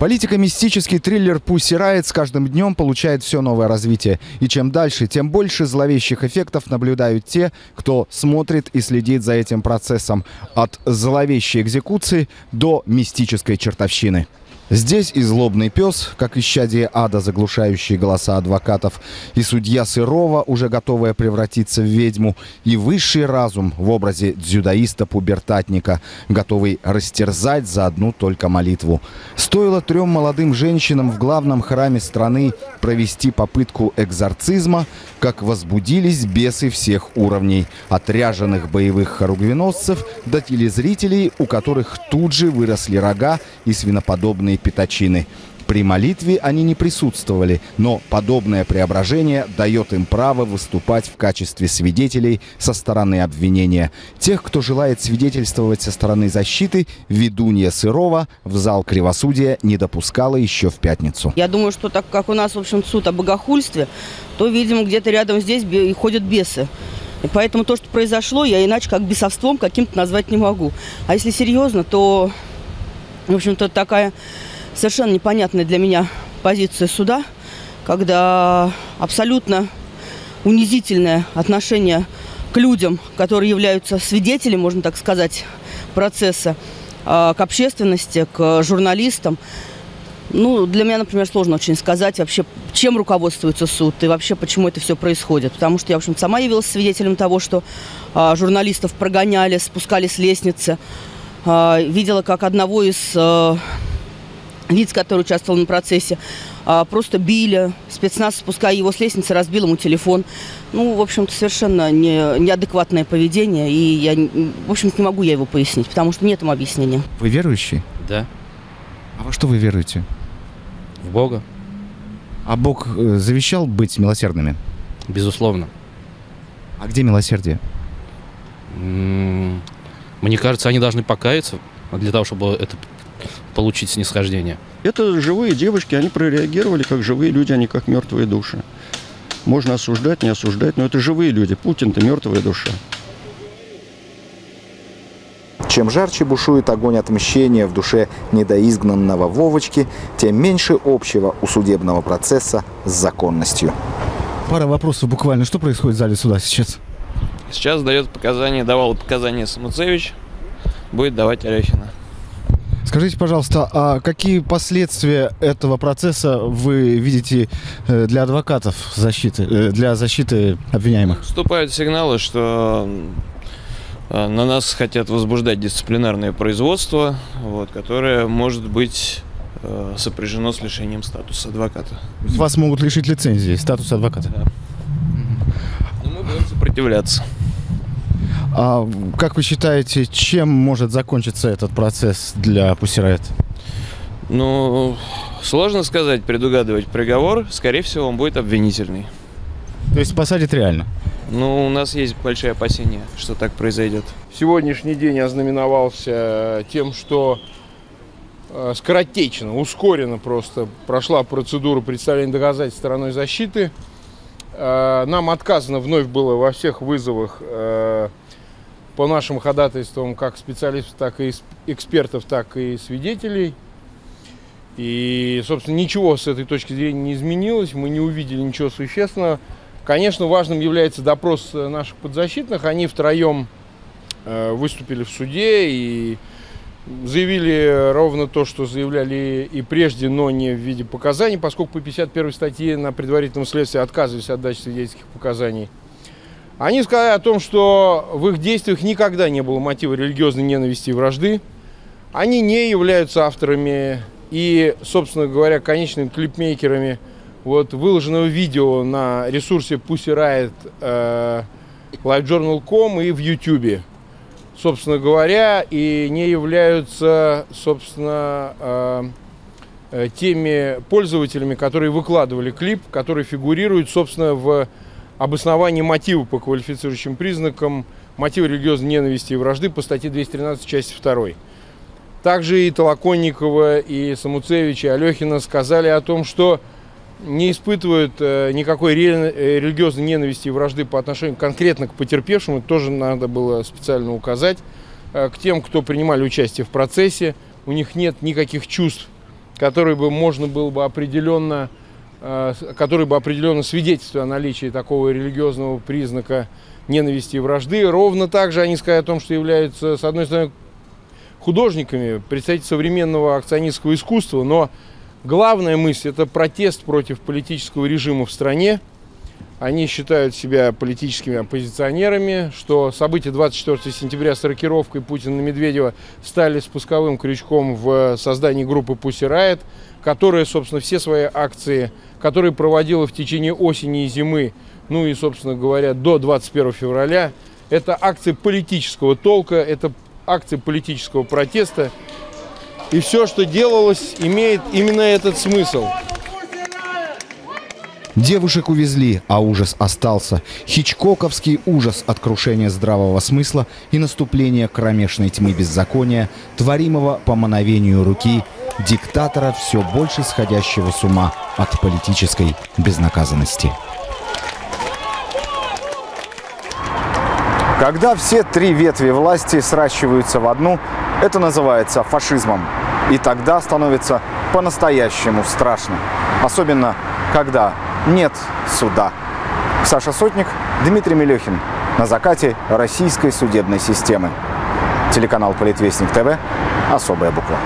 Политико-мистический триллер «Пусси Райт» с каждым днем получает все новое развитие. И чем дальше, тем больше зловещих эффектов наблюдают те, кто смотрит и следит за этим процессом. От зловещей экзекуции до мистической чертовщины. Здесь и злобный пес, как исчадие ада, заглушающие голоса адвокатов, и судья Сырова, уже готовая превратиться в ведьму, и высший разум в образе дзюдоиста-пубертатника, готовый растерзать за одну только молитву. Стоило трем молодым женщинам в главном храме страны провести попытку экзорцизма, как возбудились бесы всех уровней, от ряженых боевых хоругвеносцев до телезрителей, у которых тут же выросли рога и свиноподобные пятачины. При молитве они не присутствовали, но подобное преображение дает им право выступать в качестве свидетелей со стороны обвинения. Тех, кто желает свидетельствовать со стороны защиты, ведунья Сырова в зал кривосудия не допускала еще в пятницу. Я думаю, что так как у нас, в общем, суд о богохульстве, то, видимо, где-то рядом здесь и ходят бесы. И поэтому то, что произошло, я иначе как бесовством каким-то назвать не могу. А если серьезно, то, в общем-то, такая совершенно непонятная для меня позиция суда, когда абсолютно унизительное отношение к людям, которые являются свидетелями, можно так сказать, процесса, а, к общественности, к журналистам. Ну, для меня, например, сложно очень сказать вообще, чем руководствуется суд и вообще, почему это все происходит. Потому что я, в общем сама явилась свидетелем того, что а, журналистов прогоняли, спускали с лестницы. А, видела, как одного из а, лиц, который участвовал на процессе, а, просто били. Спецназ, спуская его с лестницы, разбил ему телефон. Ну, в общем-то, совершенно не, неадекватное поведение. И я, в общем-то, не могу я его пояснить, потому что нет ему объяснения. Вы верующий? Да, А во что вы веруете? в Бога, А Бог э, завещал быть милосердными? безусловно. А где милосердие? Мне кажется, они должны покаяться для того, чтобы это получить снисхождение. Это живые девочки, они прореагировали как живые люди, а не как мертвые души. Можно осуждать, не осуждать, но это живые люди. Путин-то мертвая душа. Чем жарче бушует огонь отмщения в душе недоизгнанного Вовочки, тем меньше общего у судебного процесса с законностью. Пара вопросов буквально. Что происходит в зале суда сейчас? Сейчас дает показания, давал показания Самуцевич, будет давать Алехина. Скажите, пожалуйста, а какие последствия этого процесса вы видите э, для адвокатов защиты, э, для защиты обвиняемых? Вступают сигналы, что э, на нас хотят возбуждать дисциплинарное производство, вот, которое может быть сопряжено с лишением статуса адвоката. Вас могут лишить лицензии, статуса адвоката. Но мы будем сопротивляться. А как вы считаете, чем может закончиться этот процесс для Пусирайт? Ну, сложно сказать, предугадывать приговор. Скорее всего, он будет обвинительный. То есть посадят реально? Ну, у нас есть большие опасения, что так произойдет. Сегодняшний день ознаменовался тем, что э, скоротечно, ускоренно просто прошла процедура представления доказательств стороной защиты. Э, Нам отказано вновь было во всех вызовах э, по нашим ходатайствам как специалистов, так и экспертов, так и свидетелей. И, собственно, ничего с этой точки зрения не изменилось, мы не увидели ничего существенного. Конечно, важным является допрос э, наших подзащитных. Они втроем э, выступили в суде и заявили ровно то, что заявляли и прежде, но не в виде показаний, поскольку по 51 статье на предварительном следствии отказывались от дачи свидетельских показаний. Они сказали о том, что в их действиях никогда не было мотива религиозной ненависти и вражды. Они не являются авторами и, собственно говоря, конечными клипмейкерами вот, выложенного видео на ресурсе Pussy Riot, э, livejournal.com и в YouTube собственно говоря, и не являются, собственно, э, э, теми пользователями, которые выкладывали клип, который фигурирует, собственно, в обосновании мотива по квалифицирующим признакам мотива религиозной ненависти и вражды по статье 213 части 2. Также и Толоконникова, и Самуцевич, и Алехина сказали о том, что не испытывают э, никакой э, религиозной ненависти и вражды по отношению конкретно к потерпевшим. Это тоже надо было специально указать. Э, к тем, кто принимали участие в процессе, у них нет никаких чувств который бы можно было бы определенно, который бы определенно свидетельствовал о наличии такого религиозного признака ненависти и вражды. Ровно так же они сказали о том, что являются, с одной стороны, художниками, представителями современного акционистского искусства, но главная мысль – это протест против политического режима в стране. Они считают себя политическими оппозиционерами, что события 24 сентября с рокировкой Путина на Медведева стали спусковым крючком в создании группы Pussy Riot, которая, собственно, все свои акции, которые проводила в течение осени и зимы, ну и, собственно говоря, до 21 февраля, это акции политического толка, это акции политического протеста. И все, что делалось, имеет именно этот смысл. Девушек увезли, а ужас остался. Хичкоковский ужас от крушения здравого смысла и наступления кромешной тьмы беззакония, творимого по мановению руки диктатора, все больше сходящего с ума от политической безнаказанности. Когда все три ветви власти сращиваются в одну, это называется фашизмом. И тогда становится по-настоящему страшно. Особенно, когда нет суда. Саша Сотник, Дмитрий Мелехин. На закате российской судебной системы. Телеканал Политвестник ТВ. Особая буква.